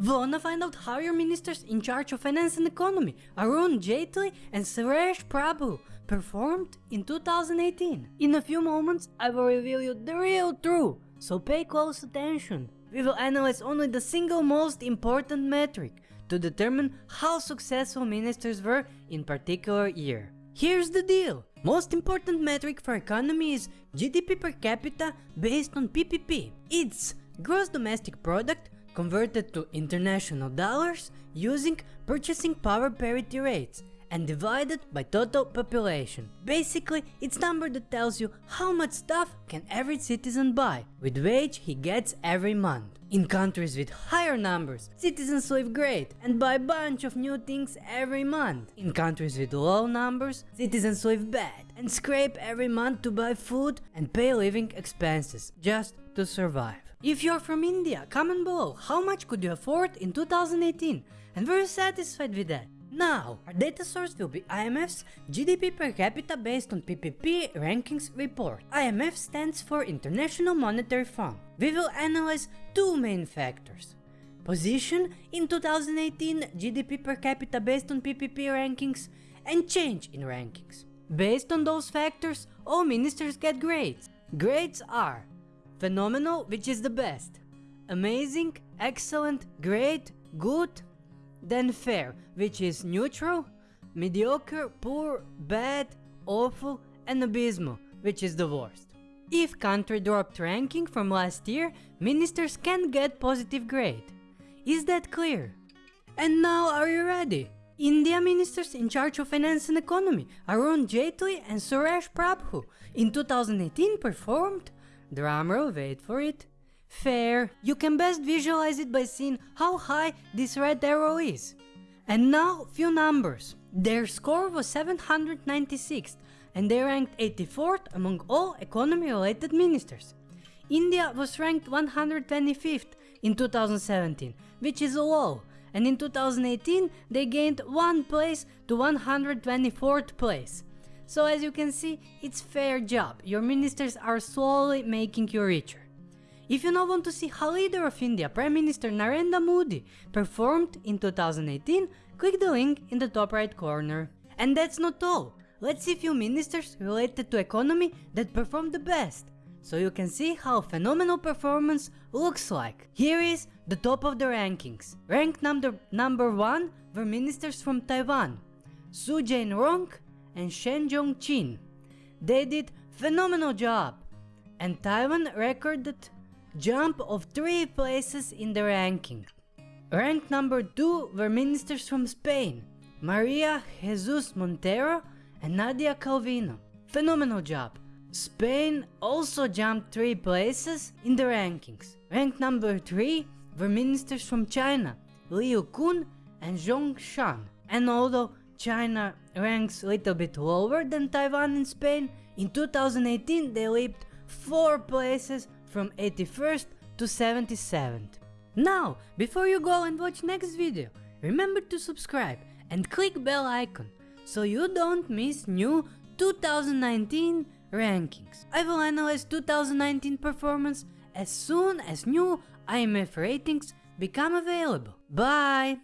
Wanna find out how your ministers in charge of finance and economy, Arun Jaitley and Suresh Prabhu, performed in 2018? In a few moments, I will reveal you the real truth, so pay close attention. We will analyze only the single most important metric to determine how successful ministers were in particular year. Here's the deal. Most important metric for economy is GDP per capita based on PPP. It's gross domestic product converted to international dollars using purchasing power parity rates and divided by total population. Basically, it's number that tells you how much stuff can every citizen buy with wage he gets every month. In countries with higher numbers, citizens live great and buy a bunch of new things every month. In countries with low numbers, citizens live bad and scrape every month to buy food and pay living expenses just to survive. If you're from India, comment below how much could you afford in 2018 and were you satisfied with that? Now, our data source will be IMF's GDP per capita based on PPP rankings report. IMF stands for International Monetary Fund. We will analyze two main factors. Position in 2018 GDP per capita based on PPP rankings and change in rankings. Based on those factors, all ministers get grades. Grades are phenomenal, which is the best, amazing, excellent, great, good, then fair, which is neutral, mediocre, poor, bad, awful, and abysmal, which is the worst. If country dropped ranking from last year, ministers can get positive grade. Is that clear? And now are you ready? India ministers in charge of finance and economy, Arun Jaitley and Suresh Prabhu, in 2018 performed, drumroll wait for it, Fair, you can best visualize it by seeing how high this red arrow is. And now few numbers. Their score was 796 and they ranked 84th among all economy related ministers. India was ranked 125th in 2017, which is a low, and in 2018 they gained one place to 124th place. So as you can see, it's fair job, your ministers are slowly making you richer. If you now want to see how leader of India, Prime Minister Narendra Modi, performed in 2018, click the link in the top right corner. And that's not all. Let's see few ministers related to economy that performed the best, so you can see how phenomenal performance looks like. Here is the top of the rankings. Ranked number, number 1 were ministers from Taiwan, Su Jain-rong and Shen Jong-chin. They did phenomenal job, and Taiwan recorded jump of 3 places in the ranking. Ranked number 2 were ministers from Spain, Maria Jesus Montero and Nadia Calvino. Phenomenal job. Spain also jumped 3 places in the rankings. Ranked number 3 were ministers from China, Liu Kun and Zhong Shan. And although China ranks a little bit lower than Taiwan and Spain, in 2018 they leaped 4 places from 81st to 77th. Now, before you go and watch next video, remember to subscribe and click bell icon so you don't miss new 2019 rankings. I will analyze 2019 performance as soon as new IMF ratings become available. Bye!